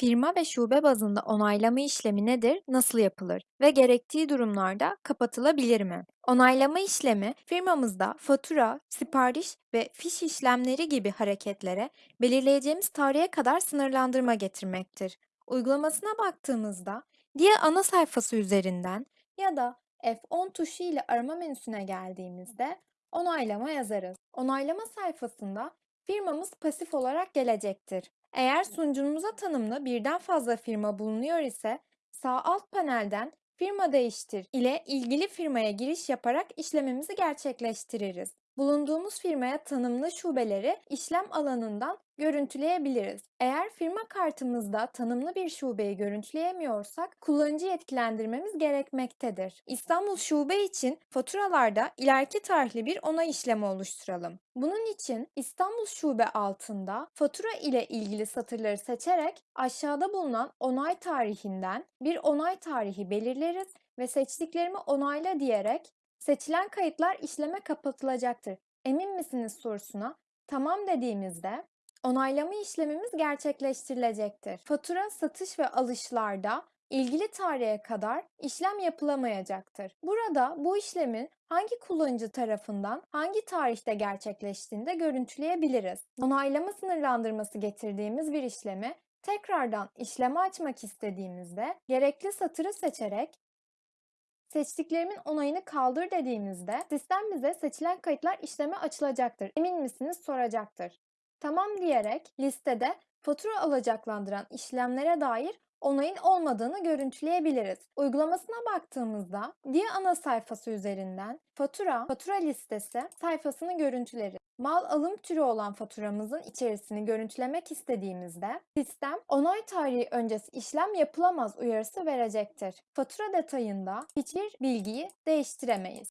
Firma ve şube bazında onaylama işlemi nedir, nasıl yapılır ve gerektiği durumlarda kapatılabilir mi? Onaylama işlemi firmamızda fatura, sipariş ve fiş işlemleri gibi hareketlere belirleyeceğimiz tarihe kadar sınırlandırma getirmektir. Uygulamasına baktığımızda diye ana sayfası üzerinden ya da F10 tuşu ile arama menüsüne geldiğimizde onaylama yazarız. Onaylama sayfasında firmamız pasif olarak gelecektir. Eğer sunucumuza tanımlı birden fazla firma bulunuyor ise sağ alt panelden firma değiştir ile ilgili firmaya giriş yaparak işlemimizi gerçekleştiririz. Bulunduğumuz firmaya tanımlı şubeleri işlem alanından görüntüleyebiliriz. Eğer firma kartımızda tanımlı bir şubeyi görüntüleyemiyorsak kullanıcı yetkilendirmemiz gerekmektedir. İstanbul Şube için faturalarda ileriki tarihli bir onay işlemi oluşturalım. Bunun için İstanbul Şube altında fatura ile ilgili satırları seçerek aşağıda bulunan onay tarihinden bir onay tarihi belirleriz ve seçtiklerimi onayla diyerek seçilen kayıtlar işleme kapatılacaktır. Emin misiniz sorusuna tamam dediğimizde onaylama işlemimiz gerçekleştirilecektir. Fatura, satış ve alışlarda ilgili tarihe kadar işlem yapılamayacaktır. Burada bu işlemin hangi kullanıcı tarafından hangi tarihte gerçekleştiğini de görüntüleyebiliriz. Onaylama sınırlandırması getirdiğimiz bir işlemi tekrardan işleme açmak istediğimizde gerekli satırı seçerek Seçtiklerimin onayını kaldır dediğimizde sistem bize seçilen kayıtlar işleme açılacaktır. Emin misiniz soracaktır. Tamam diyerek listede fatura alacaklandıran işlemlere dair onayın olmadığını görüntüleyebiliriz. Uygulamasına baktığımızda diye ana sayfası üzerinden fatura, fatura listesi sayfasını görüntüleriz. Mal alım türü olan faturamızın içerisini görüntülemek istediğimizde sistem onay tarihi öncesi işlem yapılamaz uyarısı verecektir. Fatura detayında hiçbir bilgiyi değiştiremeyiz.